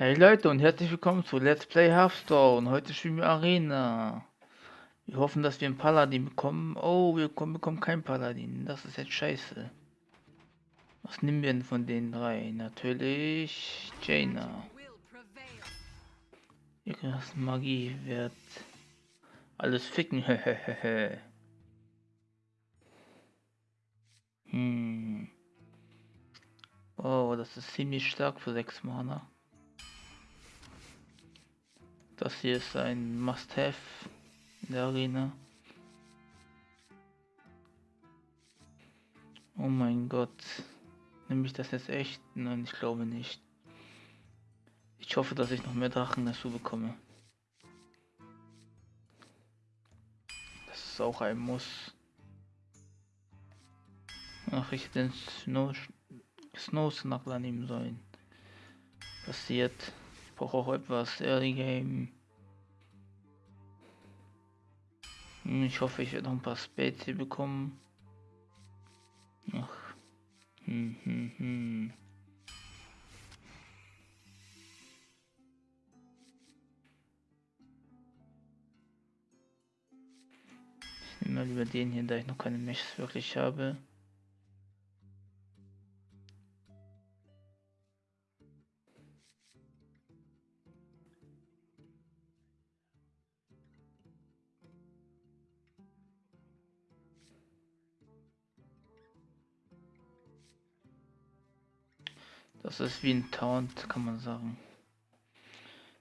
Hey Leute und herzlich willkommen zu Let's Play Hearthstone. Heute spielen wir Arena. Wir hoffen, dass wir einen Paladin bekommen. Oh, wir bekommen, keinen Paladin. Das ist jetzt scheiße. Was nehmen wir denn von den drei? Natürlich Jaina. Ihre Magie wird alles ficken. hm. Oh, das ist ziemlich stark für 6 Mana. Das hier ist ein Must-Have in der Arena. Oh mein Gott. Nehme ich das jetzt echt? Nein, ich glaube nicht. Ich hoffe, dass ich noch mehr Drachen dazu bekomme. Das ist auch ein Muss. Ach, ich den Snow Snow Snuggler nehmen sollen. Passiert brauche auch etwas Early Game. Hm, ich hoffe, ich werde noch ein paar Spades bekommen. Ach. Hm, hm, hm. Ich nehme mal lieber den hier, da ich noch keine Mechs wirklich habe. Das ist wie ein Taunt, kann man sagen.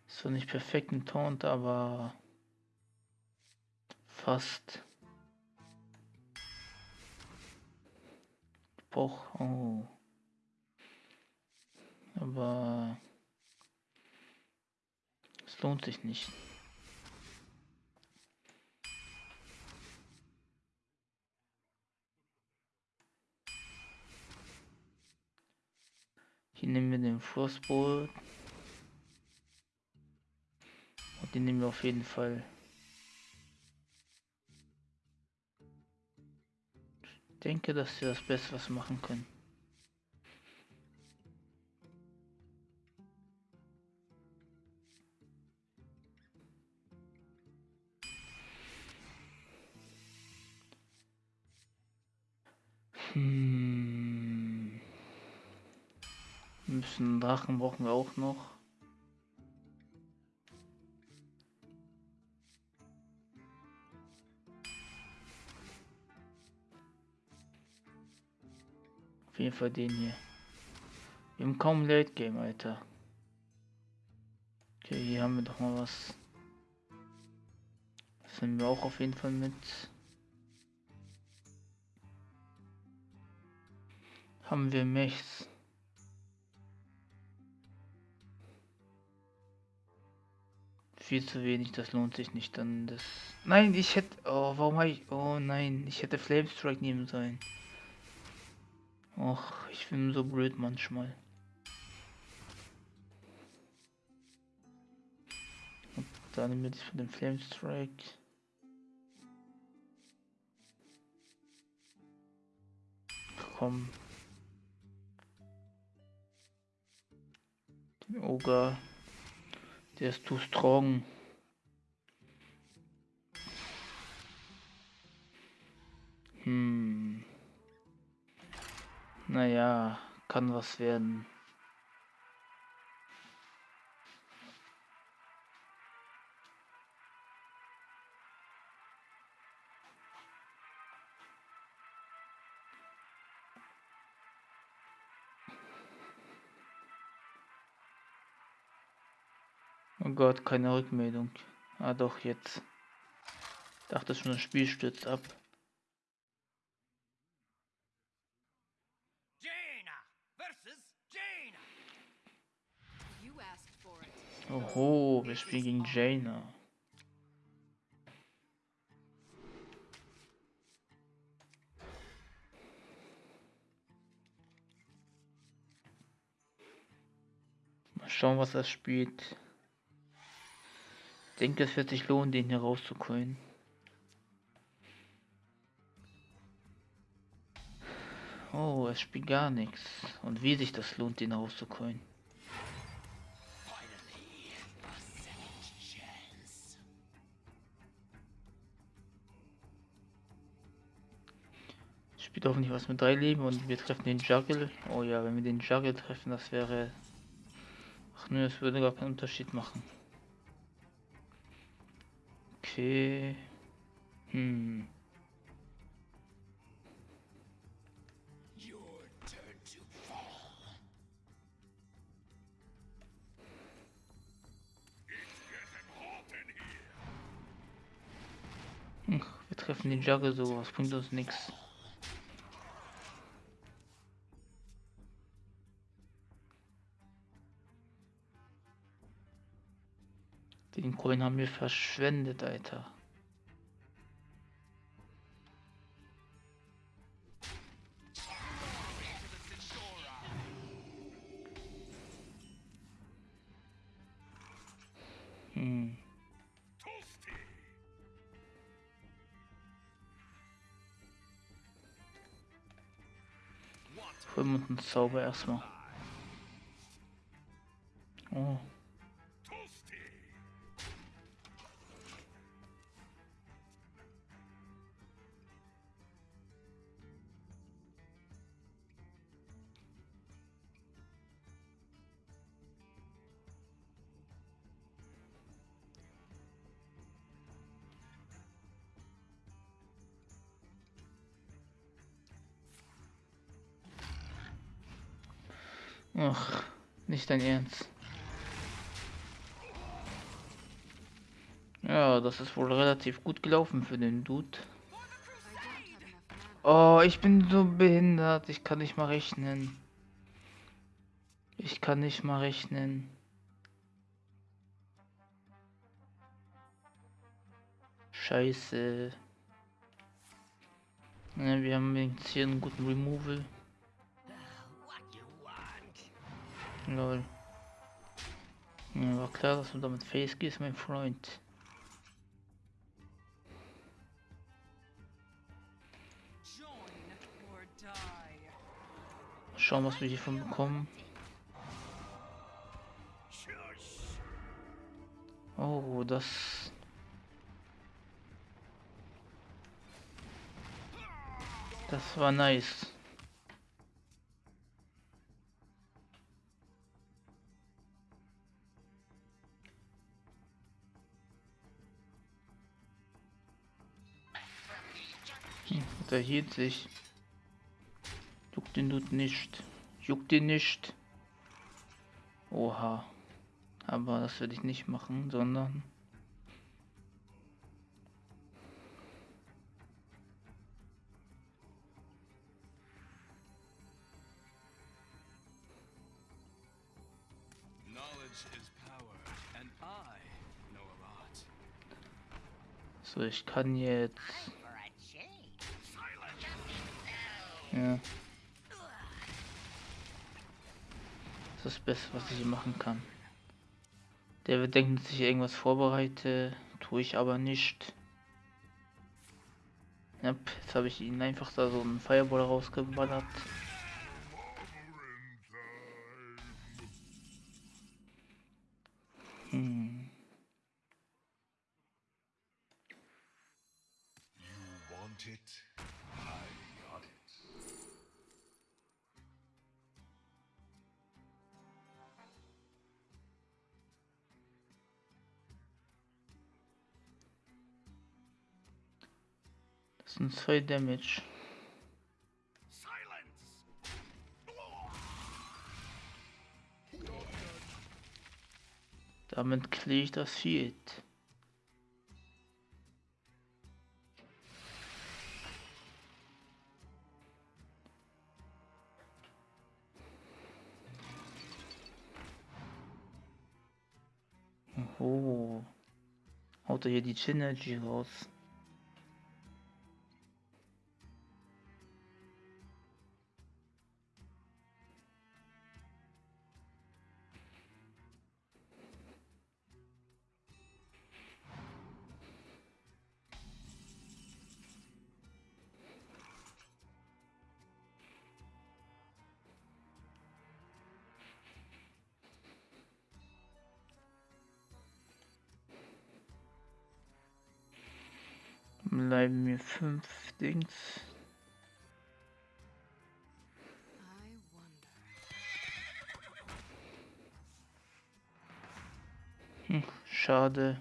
Ist zwar nicht perfekt ein Taunt, aber fast. Boch, oh. Aber es lohnt sich nicht. Hier nehmen wir den Frostbolt. Und den nehmen wir auf jeden Fall. Ich denke, dass wir das Beste was machen können. Drachen brauchen wir auch noch. Auf jeden Fall den hier. Wir haben kaum Late Game, Alter. Okay, hier haben wir doch mal was. Das nehmen wir auch auf jeden Fall mit. Haben wir Mechs. Viel zu wenig, das lohnt sich nicht dann das. Nein, ich hätte. Oh, warum habe ich. Oh nein, ich hätte Flame Strike nehmen sollen. Och, ich bin so blöd manchmal. Und dann das von dem Flame Strike. Komm. Den Ogre. Der ist too strong. Hm. Naja, kann was werden. Oh Gott, keine Rückmeldung. Ah doch, jetzt. Ich dachte schon, das Spiel stürzt ab. Oho, wir spielen gegen Jaina. Mal schauen, was er spielt denke, es wird sich lohnen, den hier rauszuholen. Oh, es spielt gar nichts. Und wie sich das lohnt, den rauszuholen. Spielt hoffentlich was mit drei Leben und wir treffen den Juggle. Oh ja, wenn wir den Juggle treffen, das wäre... Ach nö, es würde gar keinen Unterschied machen. Okay. Hm. Wir treffen den Juggle so, was bringt uns nichts. Den Coin haben wir verschwendet, Alter. Hm. Holen Zauber erstmal. Oh. Ach, nicht dein Ernst. Ja, das ist wohl relativ gut gelaufen für den Dude. Oh, ich bin so behindert. Ich kann nicht mal rechnen. Ich kann nicht mal rechnen. Scheiße. Ja, wir haben jetzt hier einen guten Removal. Lol. Ja, war klar, dass du damit Face gehst, mein Freund. Schauen, was wir hiervon bekommen. Oh, das... Das war nice. Der hielt sich. Juckt den Dude nicht. Juckt den nicht. Oha. Aber das werde ich nicht machen, sondern... So, ich kann jetzt... Ja. Das ist das Beste, was ich machen kann. Der wird denken, dass ich irgendwas vorbereite, tue ich aber nicht. Ja, jetzt habe ich ihn einfach da so einen Fireball rausgeballert. 3 Damage. Damit kriege ich das Shield. Oh. Haut er hier die Synergy raus. Schade.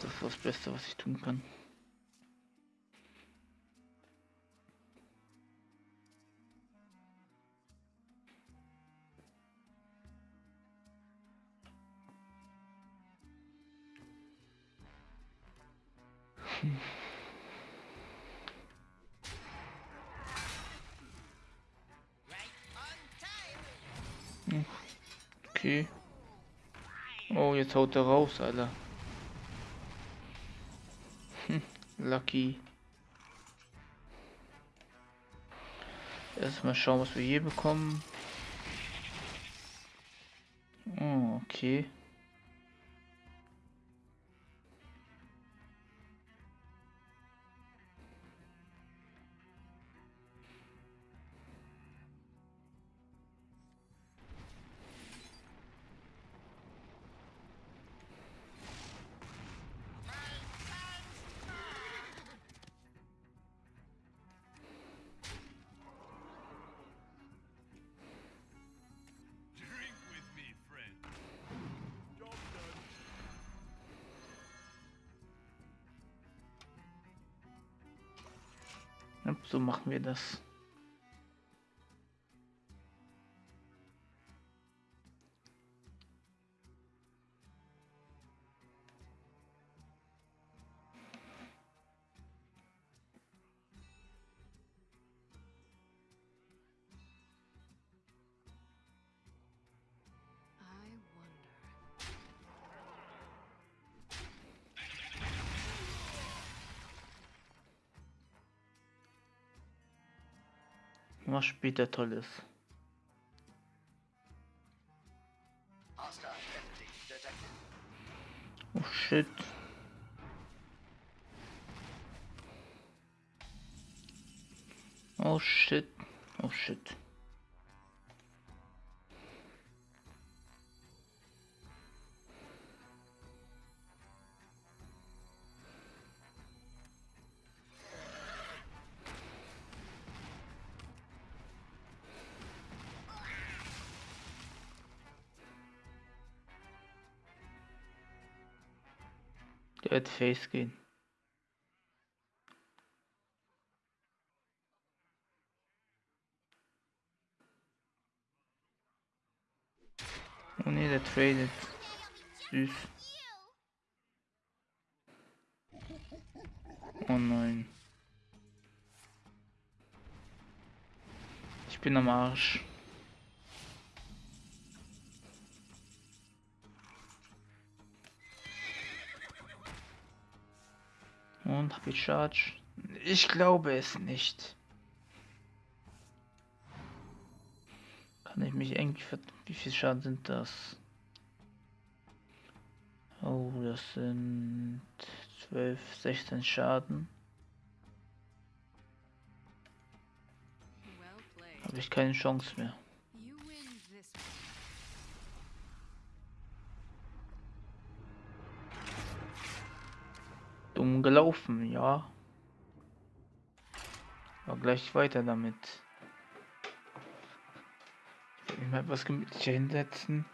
Das ist das Beste, was ich tun kann. Jetzt haut er raus, Alter. Hm, lucky. Erstmal schauen, was wir hier bekommen. Oh, okay. Machen wir das. Was später toll ist. Oh shit. Oh shit. Oh shit. Wird Face gehen. Oh ne, der tradet. Süß. Oh nein. Ich bin am Arsch. Und Charge? Ich glaube es nicht. Kann ich mich irgendwie Wie viel Schaden sind das? Oh, das sind 12, 16 Schaden. Habe ich keine Chance mehr. Dumm gelaufen, ja. Aber gleich weiter damit. Ich werde mich mal etwas gemütlicher hinsetzen.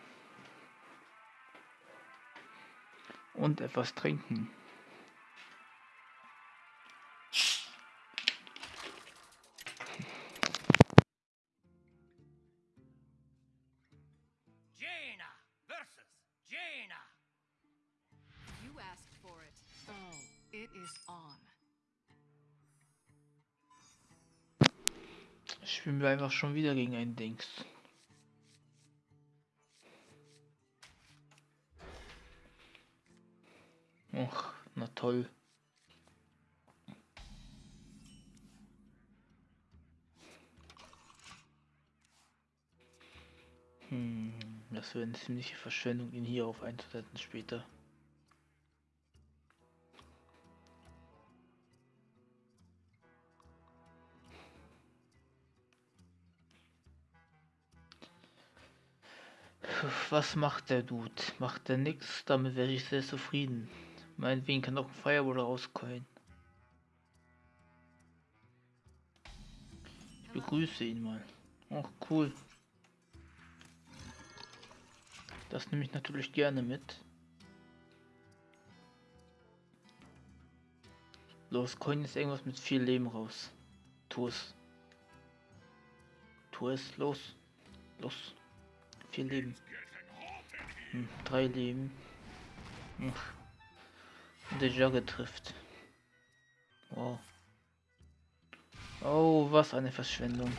Und etwas trinken. Spielen wir einfach schon wieder gegen ein Dings. Och, na toll. Hm, das wäre eine ziemliche Verschwendung, ihn hier auf einzusetzen später. Was macht der Dude? Macht der nix? Damit wäre ich sehr zufrieden. Meinetwegen kann auch ein Firewall rauskommen. Ich begrüße ihn mal. Oh, cool. Das nehme ich natürlich gerne mit. Los, Coin ist irgendwas mit viel Leben raus. Tu es. Tu es, los. Los. Vier Leben. Drei Leben. Und der Jogger trifft. Wow. Oh, was eine Verschwendung.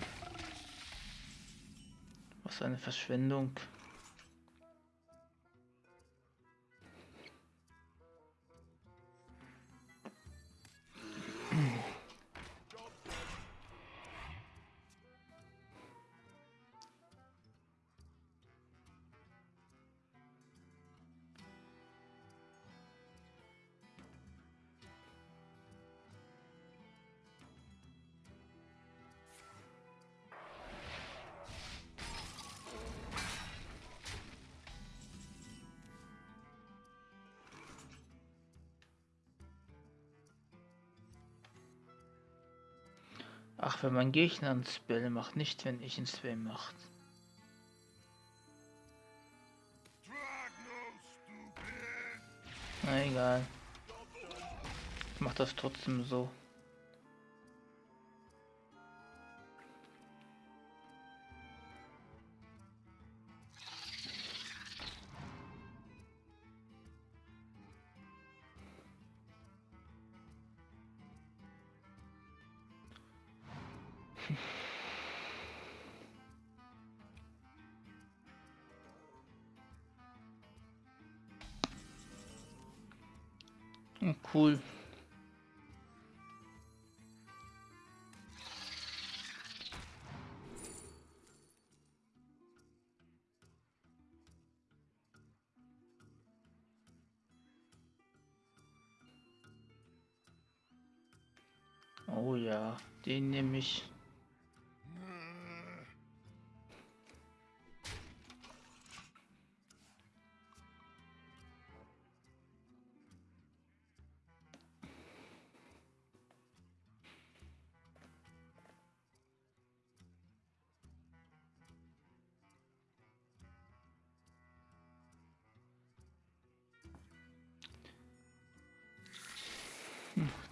Was eine Verschwendung. Wenn mein Gegner einen Spell macht, nicht wenn ich einen Spell macht. Na egal. Ich mach das trotzdem so. Hm, Cool. Oh ja, den nehme ich.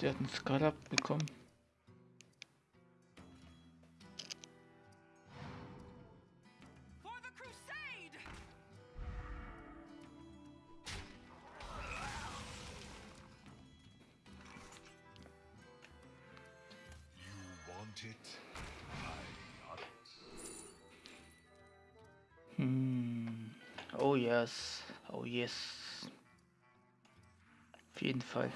Der hat einen Skalab bekommen. Hm. Oh yes. Oh yes. Auf jeden Fall.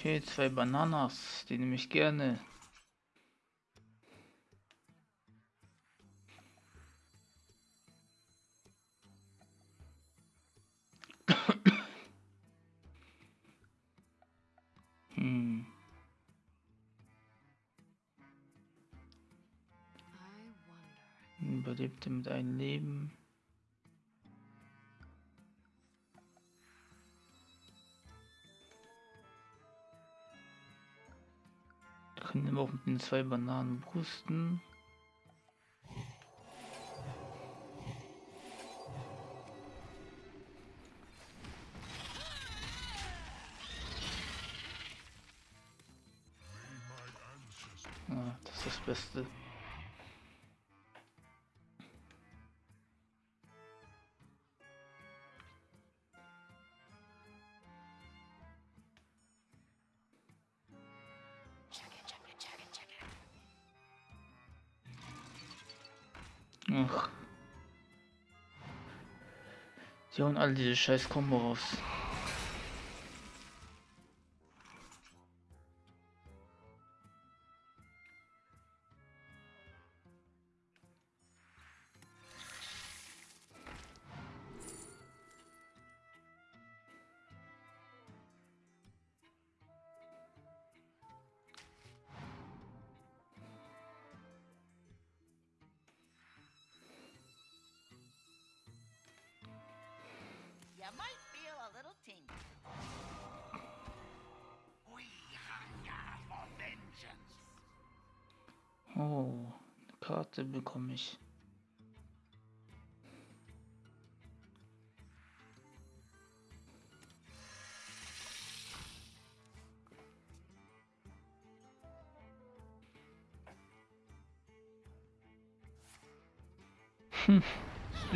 Okay, zwei Bananas, die nehme ich gerne. Hm. Wonder. Überlebte mit einem Leben. Können wir auch mit den zwei Bananen brusten. Ah, das ist das Beste. Hauen alle diese scheiß Kombo raus.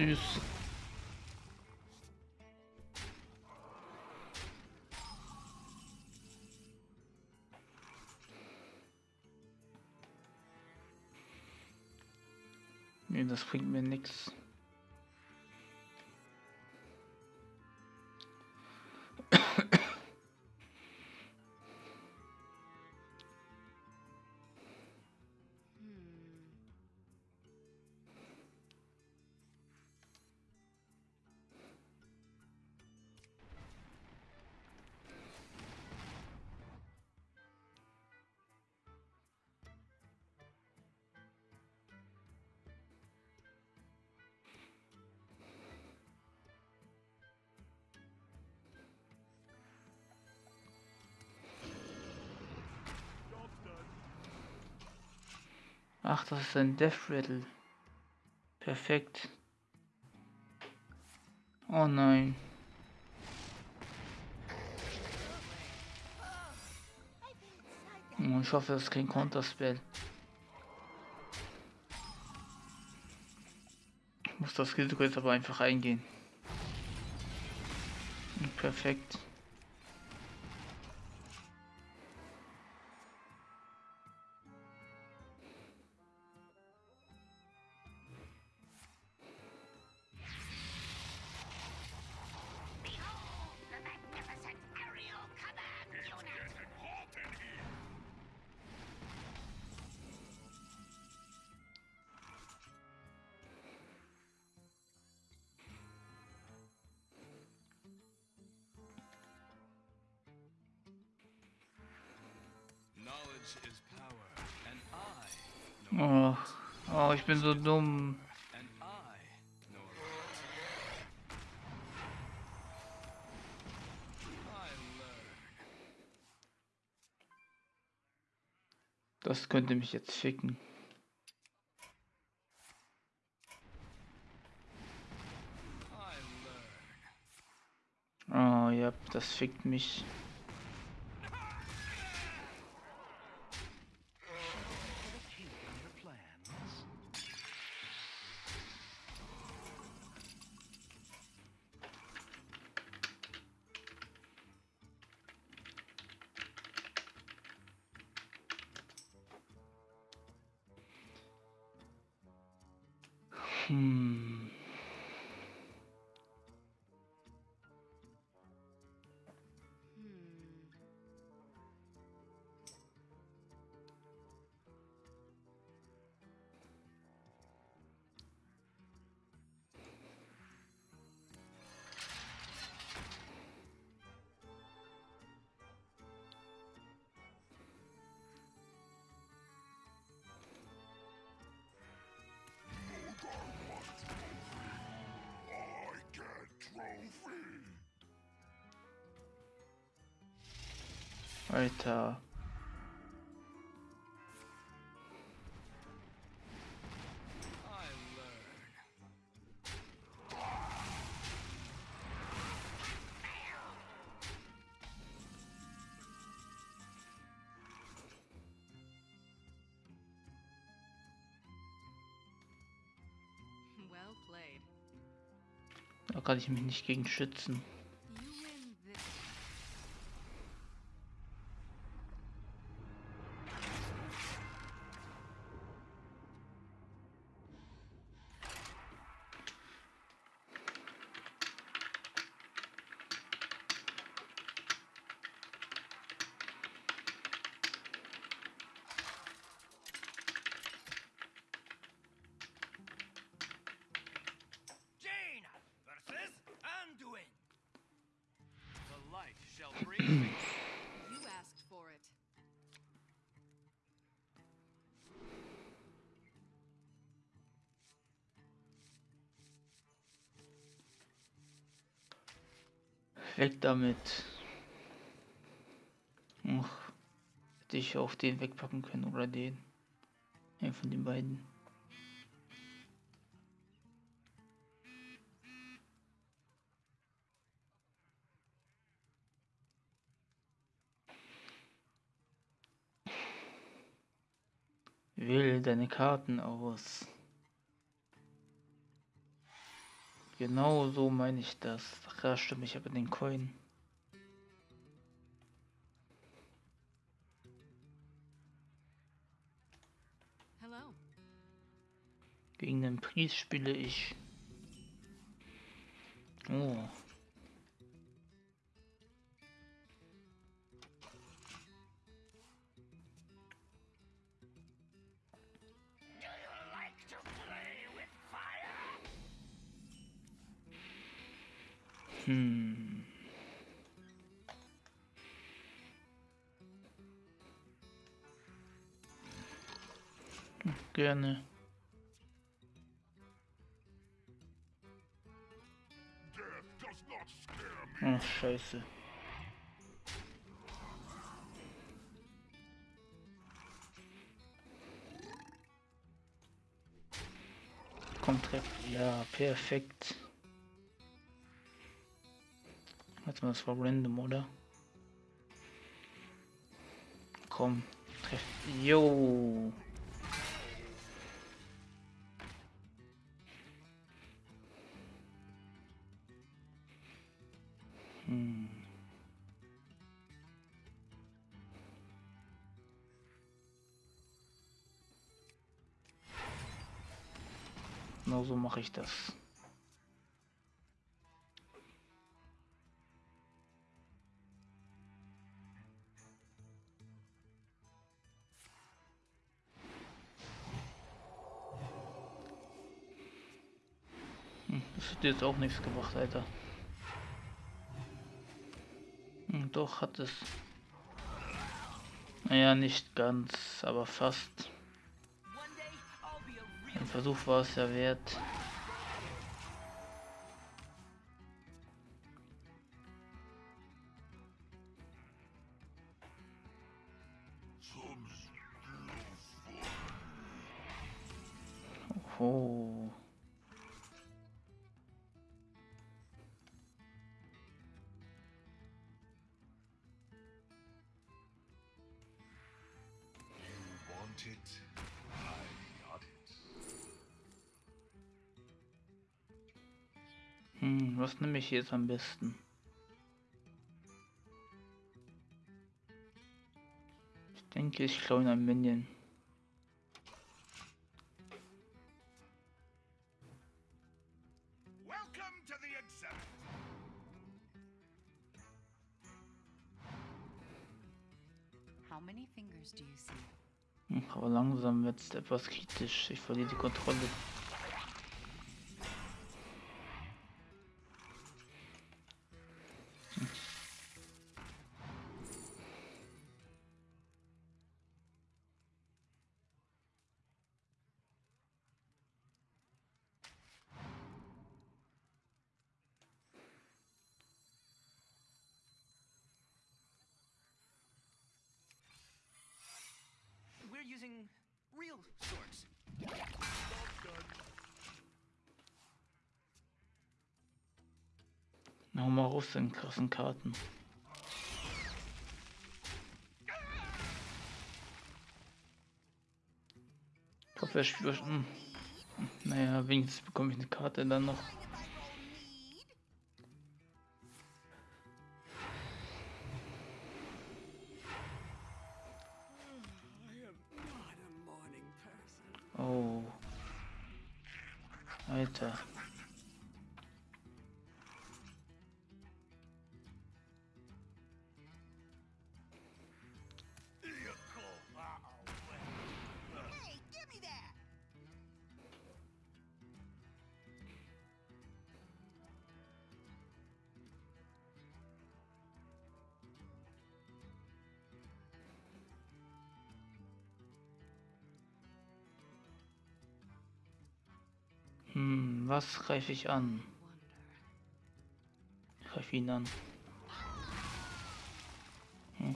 Süß. Nee, das bringt mir nichts. Das ist ein Death Rattle. Perfekt. Oh nein. Ich hoffe, das ist kein Counterspell. Ich muss das Risiko jetzt aber einfach eingehen. Perfekt. So dumm. Das könnte mich jetzt ficken. Oh ja, das fickt mich. Alter. Da kann ich mich nicht gegen schützen. Weg damit. Ach, hätte ich auch den wegpacken können oder den. Einen von den beiden. Deine Karten aus. Genau so meine ich das. Ach ja, stimmt, ich habe den Coin. Hello. Gegen den Priest spiele ich. Oh. Hm. Gerne. Ach, scheiße. Kommt treff. Ja, perfekt. Warte mal, das war random, oder? Komm, treff. Jo. Hm. Genau so mache ich das. Hat jetzt auch nichts gebracht, Alter. Hm, Doch, hat es. Naja, nicht ganz, aber fast. Ein Versuch war es ja wert. Was nehme ich jetzt am besten? Ich denke, ich klaue ein Minion. Hm, Aber langsam wird es etwas kritisch. Ich verliere die Kontrolle. Hau mal raus, den krassen Karten. Ich hoffe, er spielt. Hm. Naja, wenigstens bekomme ich eine Karte dann noch. Was greife ich an? Greife ihn an. Hm.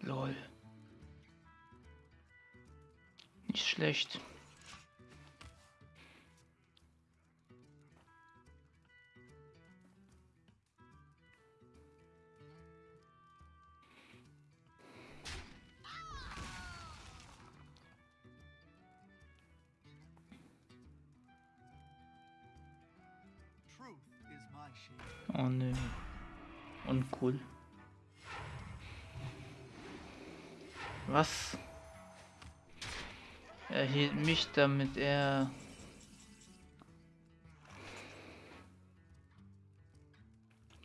Lol. Nicht schlecht. Was? Er hielt mich damit er.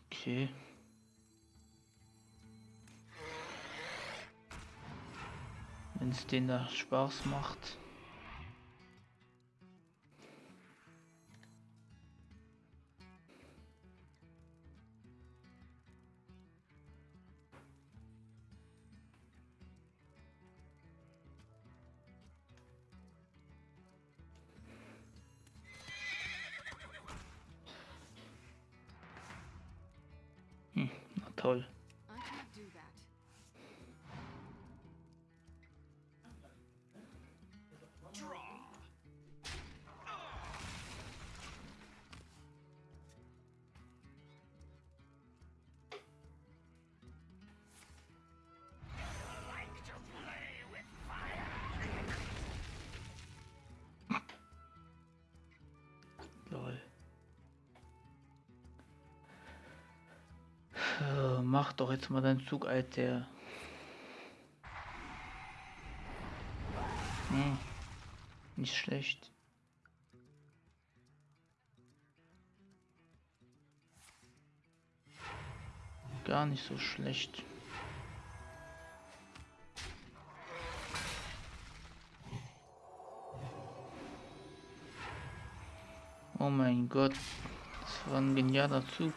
Okay. Wenn es denen da Spaß macht. Na mach doch jetzt mal deinen Zug, Alter. Hm. Nicht schlecht. Gar nicht so schlecht. Oh mein Gott, das war ein genialer Zug.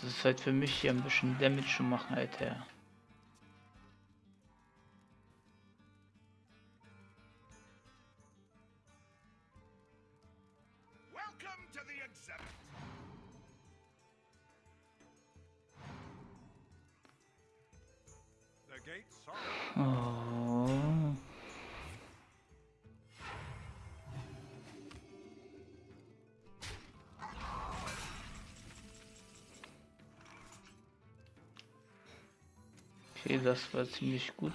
Das ist halt für mich hier ein bisschen Damage zu machen, Alter. Das war ziemlich gut.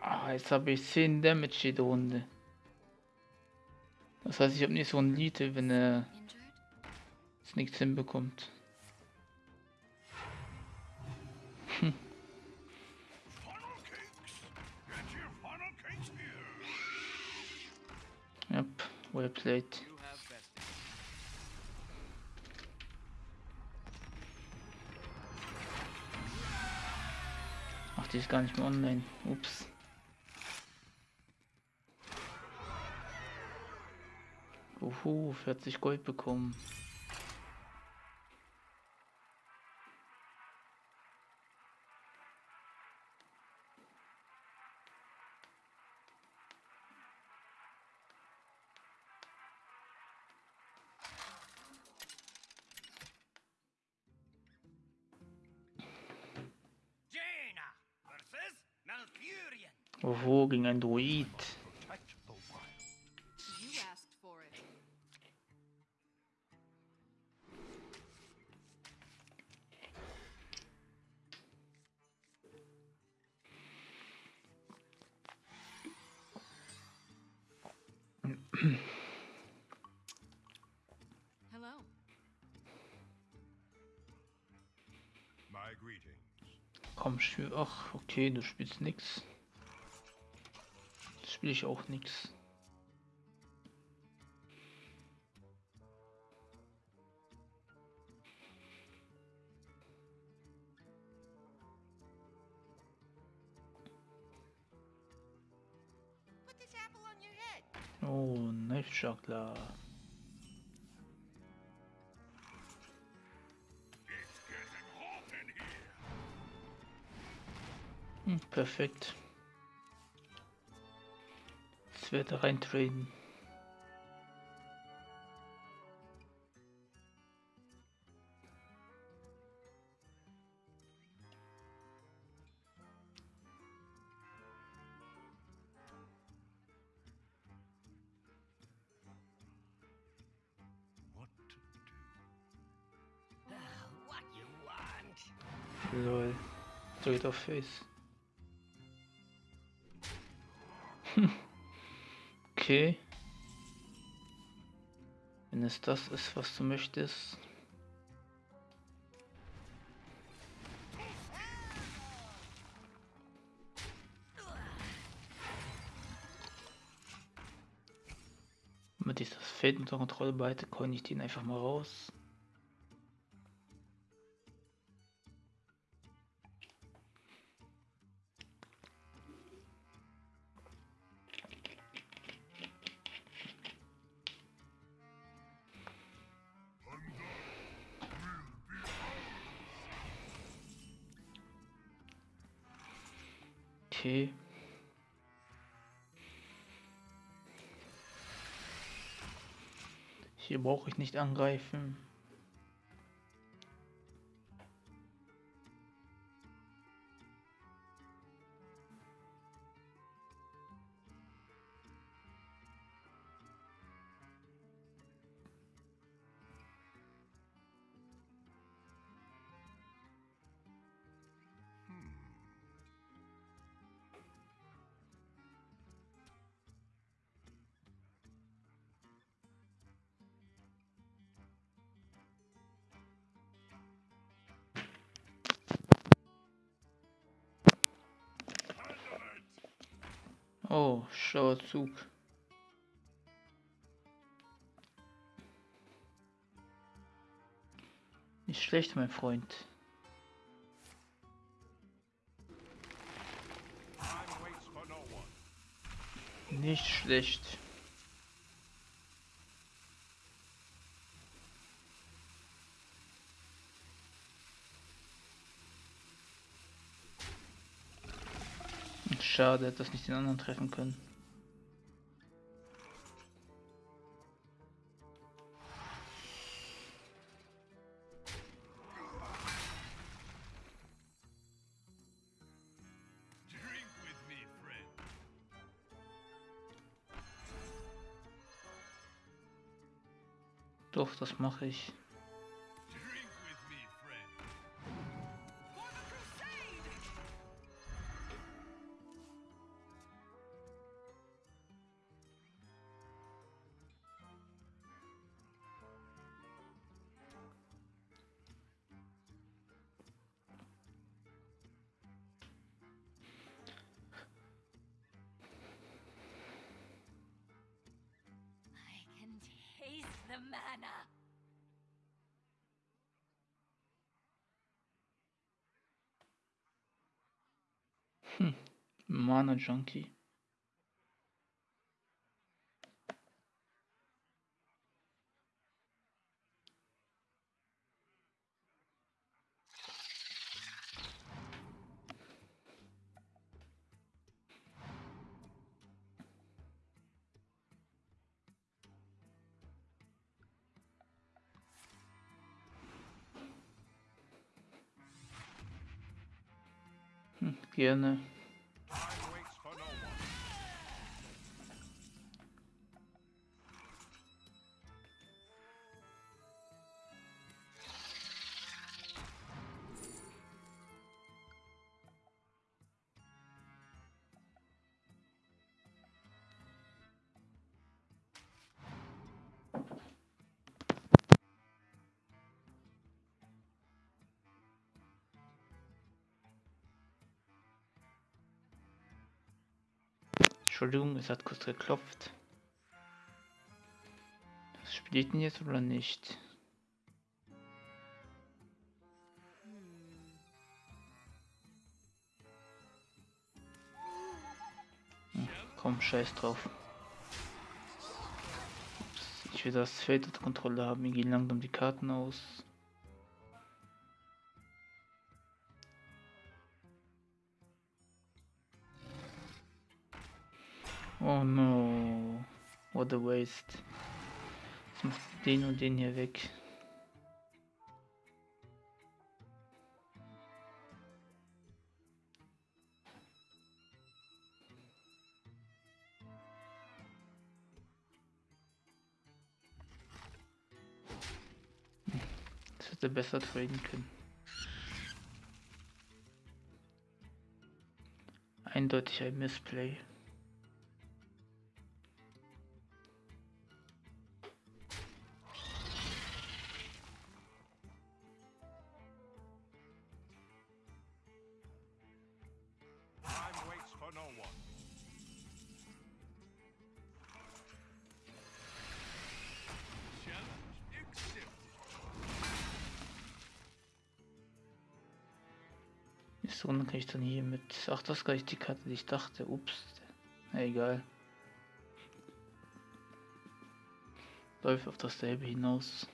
Ah, jetzt habe ich 10 Damage jede Runde. Das heißt, ich habe nicht so ein Lied, wenn er nichts hinbekommt. Bested. Ach, die ist gar nicht mehr online. Ups. Uhu, 40 Gold bekommen. Ach, okay, du spielst nix. Spiele ich auch nix. Oh, Knife Hm, perfekt. Jetzt werde rein traden. What to do? What you want? Lol. Drückt auf okay. Wenn es das ist, was du möchtest. Damit ich das Feld unter Kontrolle behalte, kann ich den einfach mal raus. Brauche ich nicht angreifen. Schlauer Zug. Nicht schlecht, mein Freund. Nicht schlecht. Schade, dass nicht den anderen treffen können. Doch, das mache ich. Mana Junkie. Hm. Entschuldigung, es hat kurz geklopft. Das spielt denn jetzt oder nicht? Hm, komm, scheiß drauf. Ups, ich will das Feld unter Kontrolle haben. Mir gehen langsam die Karten aus. Oh no. What a waste. Jetzt macht den und den hier weg. Das hätte besser traden können. Eindeutig ein Missplay. Das gar nicht die Karte, die ich dachte. Ups. Na egal. Läuft auf dasselbe hinaus.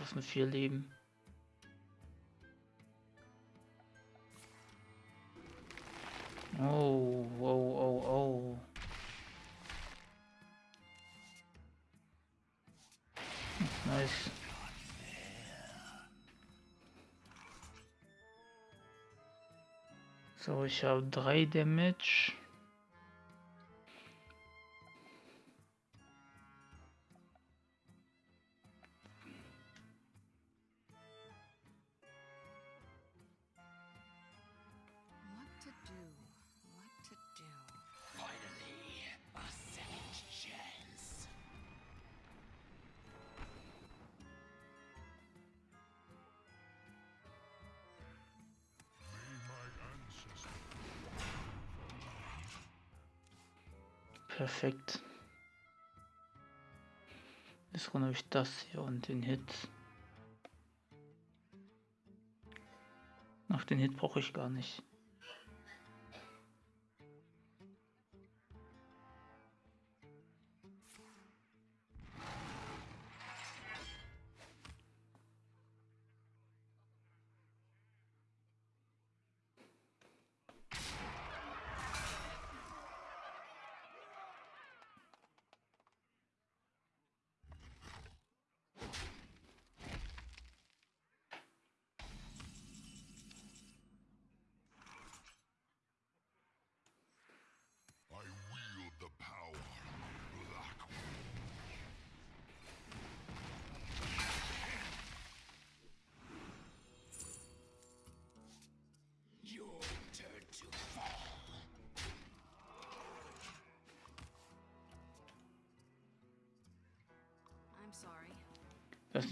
Was mit vier Leben. Oh, oh, oh, oh. Nice. So, ich habe drei Damage. Perfekt. Jetzt habe ich das hier und den Hit. Ach, den Hit brauche ich gar nicht.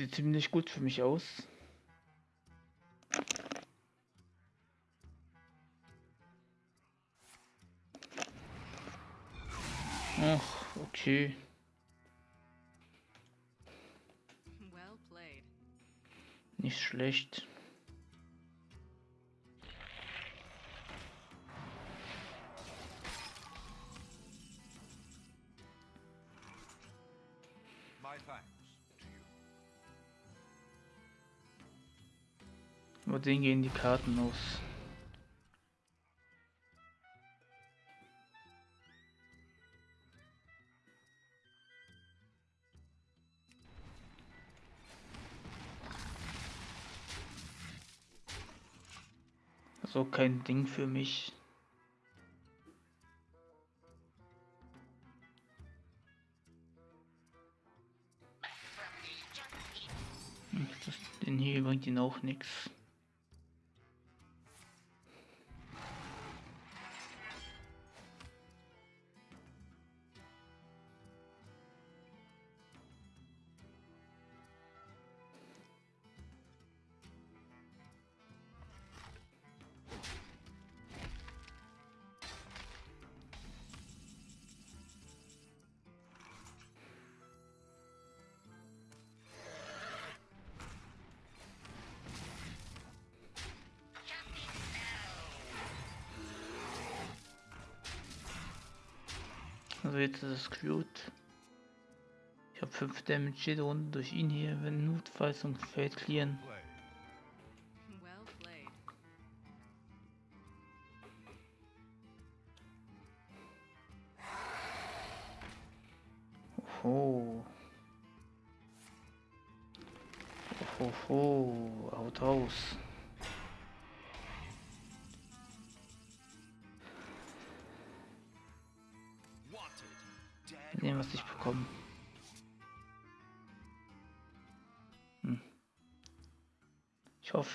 Sieht ziemlich gut für mich aus. Ach, okay. Nicht schlecht. Aber den gehen die Karten aus. So kein Ding für mich. Inhibi bringt ihn auch nichts. Also jetzt ist gut. Ich habe 5 Damage jede Runde durch ihn hier, wenn notfalls und Feld clearen. Play. Well played. Oh. Oh, oh, haut raus.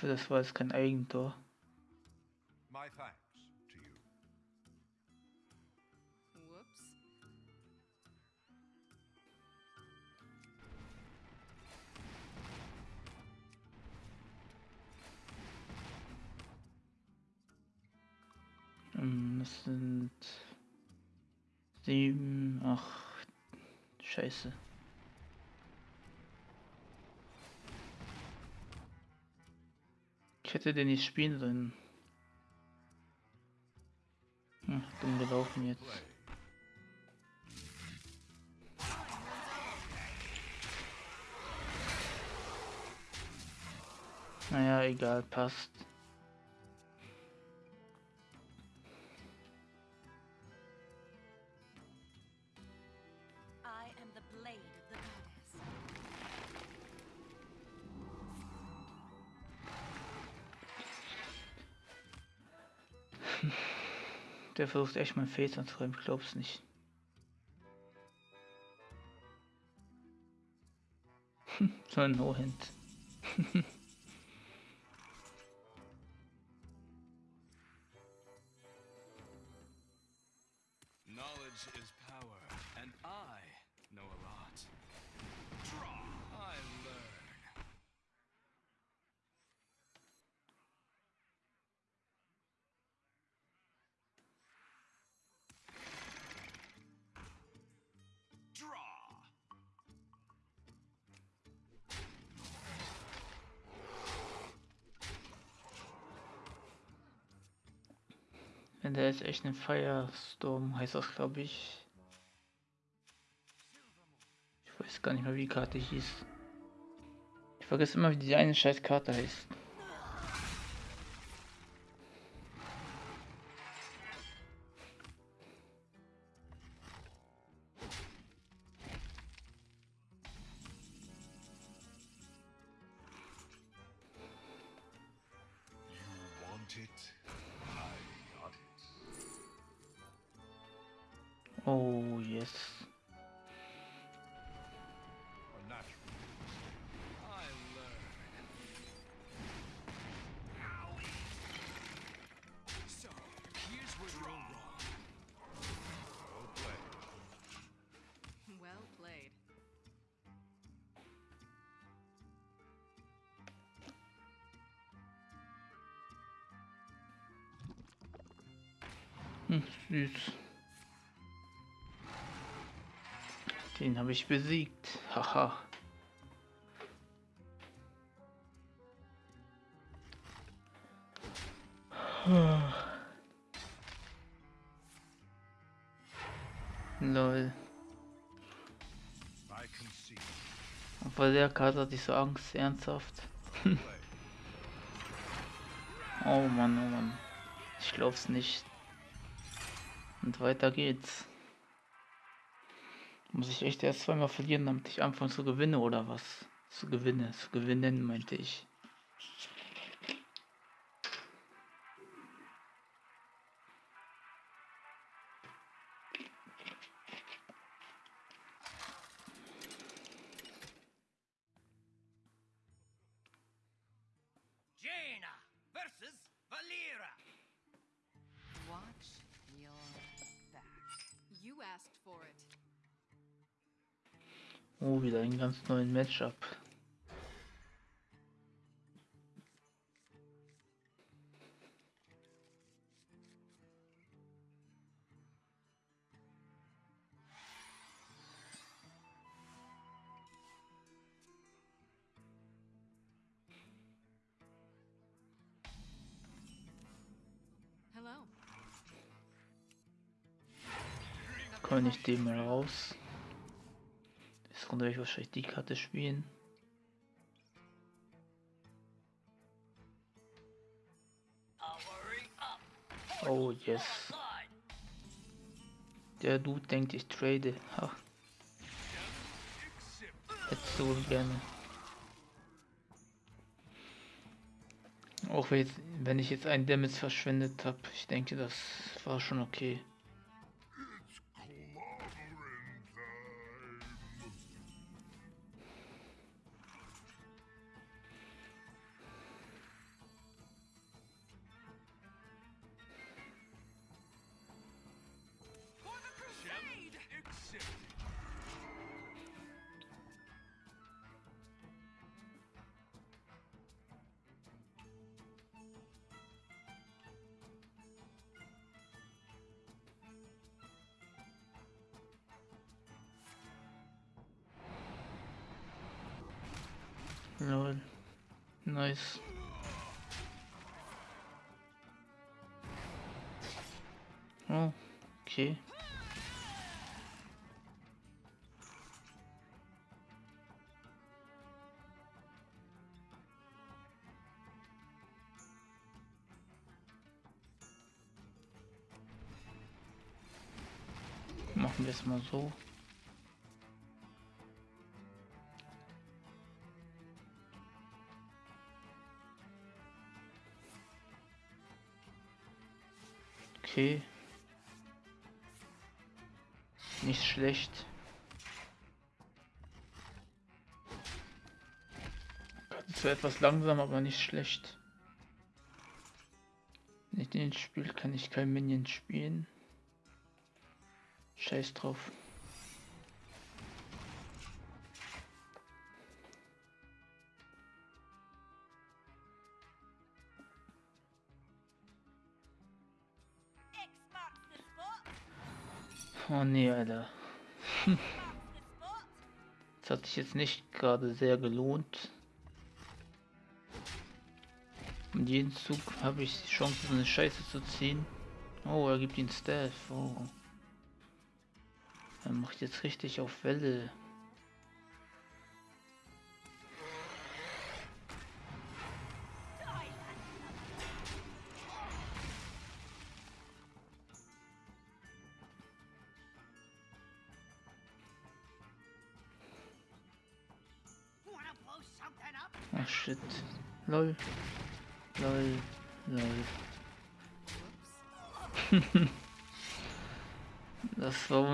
Hoffe, das war jetzt kein Eigentor. My thanks to you. Whoops. Ähm, Das sind sieben, ach, scheiße. Ich hätte den nicht spielen sollen. Hm, dumm gelaufen jetzt. Naja, egal, passt. Der versucht echt mein Face anzuräumen, ich glaub's nicht. so ein No-Hint. Echt ein Firestorm, heißt das glaube ich. Ich weiß gar nicht mehr, wie die Karte hieß. Ich vergesse immer, wie die eine scheiß Karte heißt. Hm, süß. Den habe ich besiegt. Haha. Lol. Obwohl der Karte hatte ich so Angst, ernsthaft. Oh Mann, oh Mann. Ich glaub's nicht. Und weiter geht's. Muss ich echt erst zweimal verlieren, damit ich anfange zu gewinnen oder was? Zu gewinnen, zu gewinnen, meinte ich. Matchup. Hello. Kann ich den mal raus. Runter werde ich wahrscheinlich die Karte spielen. Oh yes. Der Dude denkt, ich trade. Ha. Hättest du gerne. Auch wenn ich jetzt einen Damage verschwendet habe, ich denke, das war schon okay. Machen wir es mal so. Okay. Nicht schlecht. Zwar etwas langsam, aber nicht schlecht. Wenn ich den spiele, kann ich kein Minion spielen. Scheiß drauf. Oh nee, Alter. Das hat sich jetzt nicht gerade sehr gelohnt. Und jeden Zug habe ich die Chance, so eine Scheiße zu ziehen. Oh, er gibt ihn Staff. Oh. Er macht jetzt richtig auf Welle.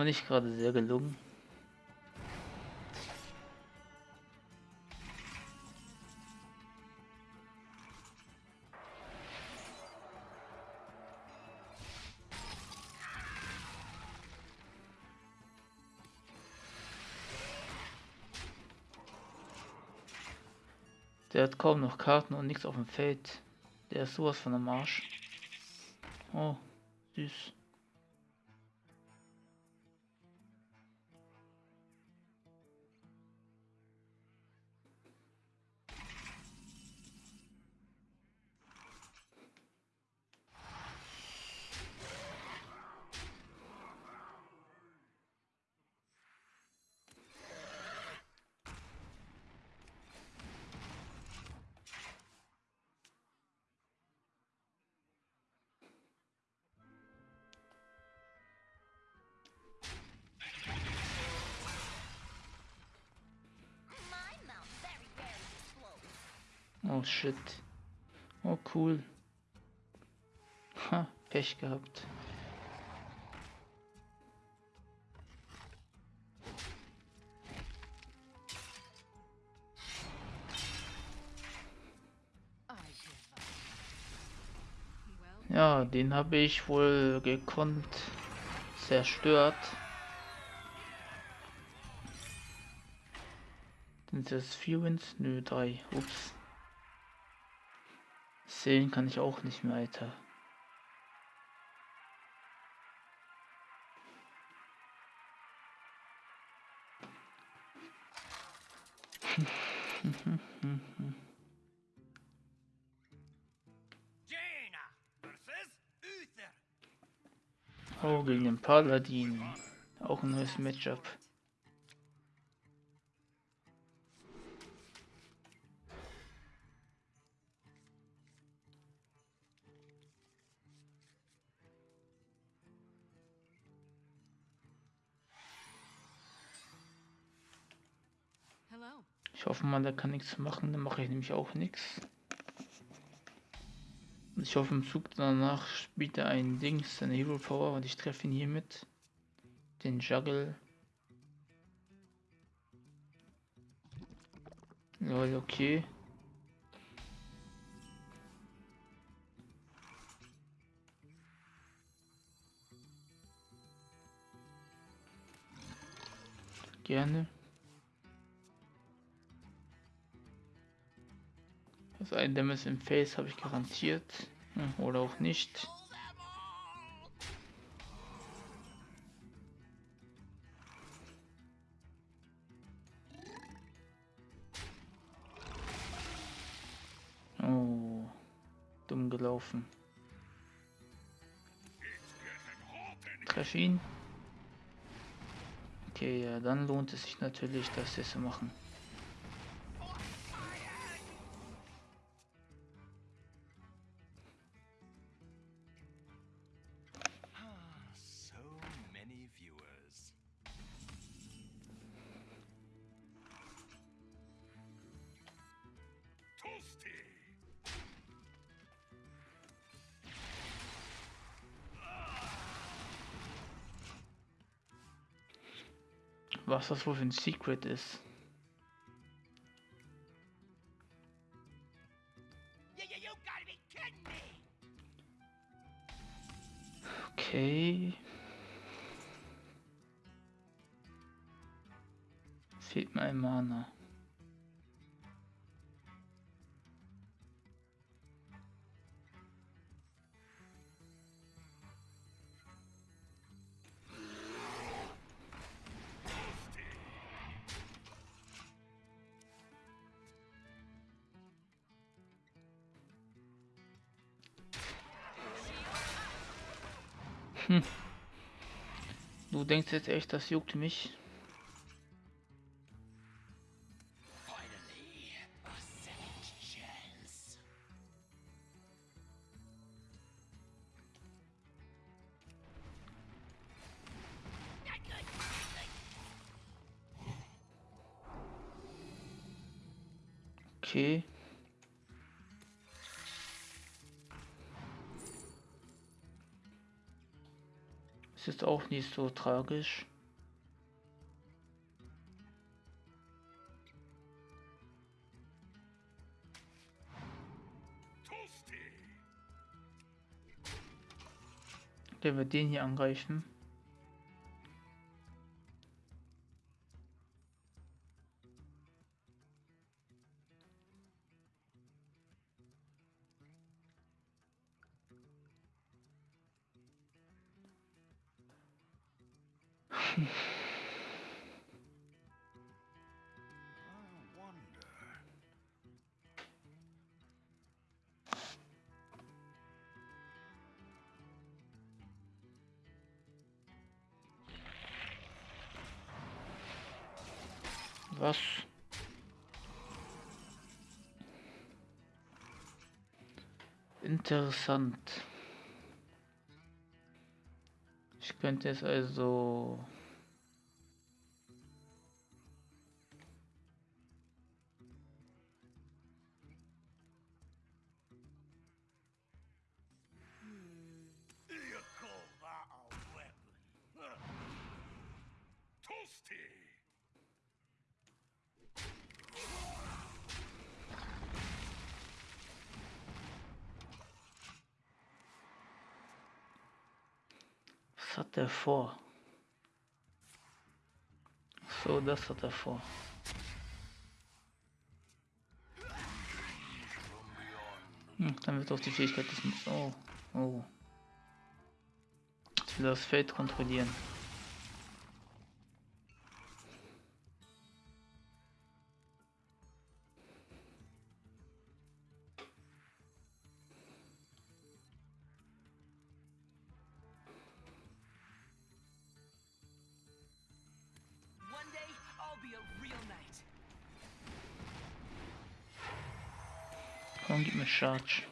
Nicht gerade sehr gelungen. Der hat kaum noch Karten und nichts auf dem Feld. Der ist sowas von am Arsch. Oh, süß. Oh shit. Oh cool. Ha, Pech gehabt. Ja, den habe ich wohl gekonnt zerstört. Sind das vier Wins? Nö, drei. Ups. Sehen kann ich auch nicht mehr, Alter. Oh, gegen den Paladin. Auch ein neues Matchup. Der kann nichts machen, dann mache ich nämlich auch nichts. Ich hoffe im Zug danach spielt er ein Dings, seine Hero Power und ich treffe ihn hiermit. Den Juggle. Lol, okay. Gerne. Das ein Damage im Face habe ich garantiert. Hm, Oder auch nicht. Oh, dumm gelaufen. Treff ihn. Okay, ja, dann lohnt es sich natürlich, das jetzt zu machen. Was das wohl für ein Secret ist. Okay. Fehlt mir ein Mana. Denkst jetzt echt, das juckt mich? Nicht so tragisch. Der wird den hier angreifen. Was? Interessant. Ich könnte es also... besser davor. Hm, dann wird auch die Fähigkeit des... Oh, oh. Ich will das Feld kontrollieren. Charge.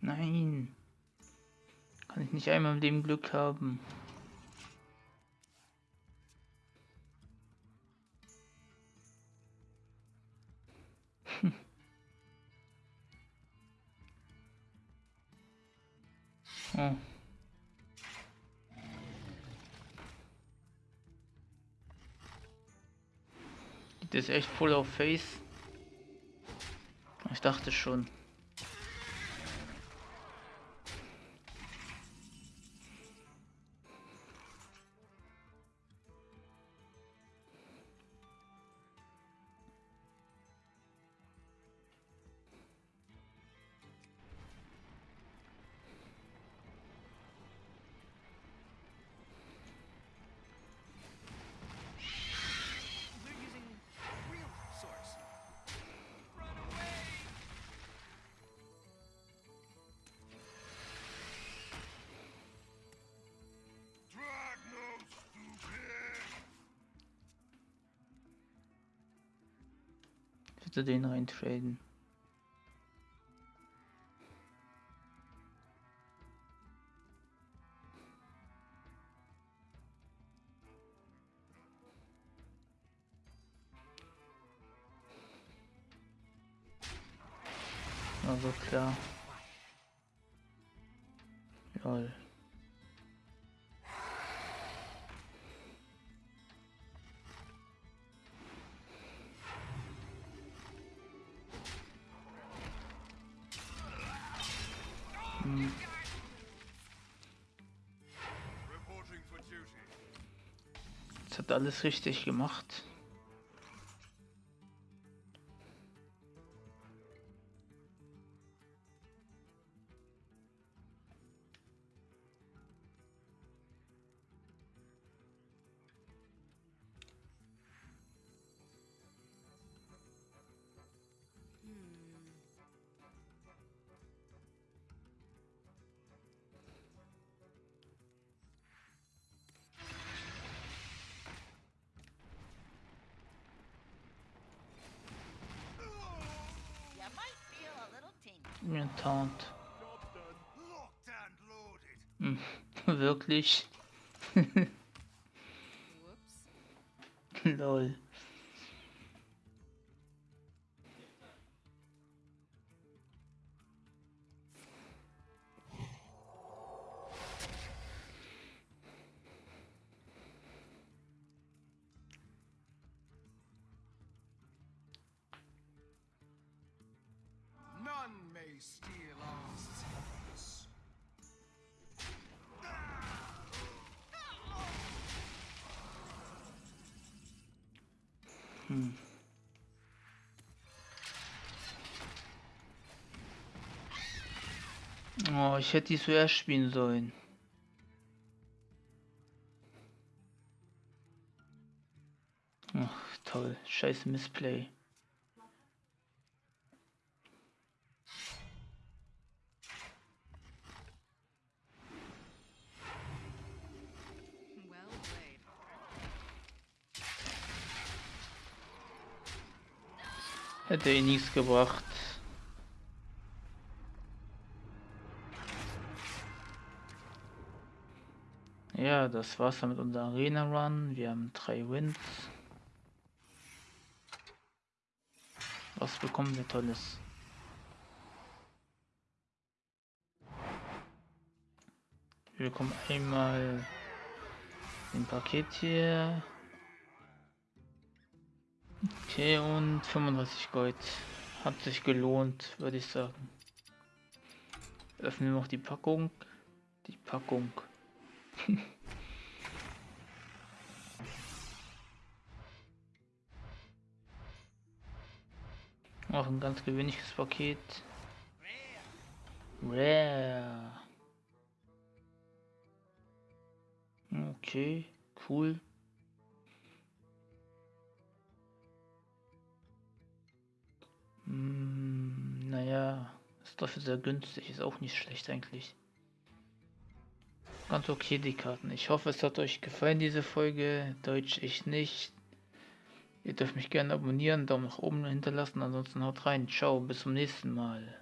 Nein. Kann ich nicht einmal im Leben Glück haben. Hm. Oh. Das echt voll auf Face? Ich dachte schon. Würde den reintraden. Alles richtig gemacht. Taunt. Hm, wirklich? Lol. Steal our secrets. Hm. Oh, ich hätte die zuerst spielen sollen. Ach, toll. Scheiß Missplay. Hätte eh nichts gebracht. Ja, das war's dann mit unserem Arena Run. Wir haben drei Wins. Was bekommen wir Tolles? Wir bekommen einmal ein Paket hier. Okay, und 35 Gold. Hat sich gelohnt, würde ich sagen. Öffnen wir noch die Packung. Die Packung. Auch ein ganz gewöhnliches Paket. Rare. Okay, cool. Hm, naja, ist dafür sehr günstig, ist auch nicht schlecht eigentlich. Ganz okay die Karten. Ich hoffe, es hat euch gefallen, diese Folge. Deutsch ich nicht. Ihr dürft mich gerne abonnieren, Daumen nach oben hinterlassen. Ansonsten haut rein. Ciao, bis zum nächsten Mal.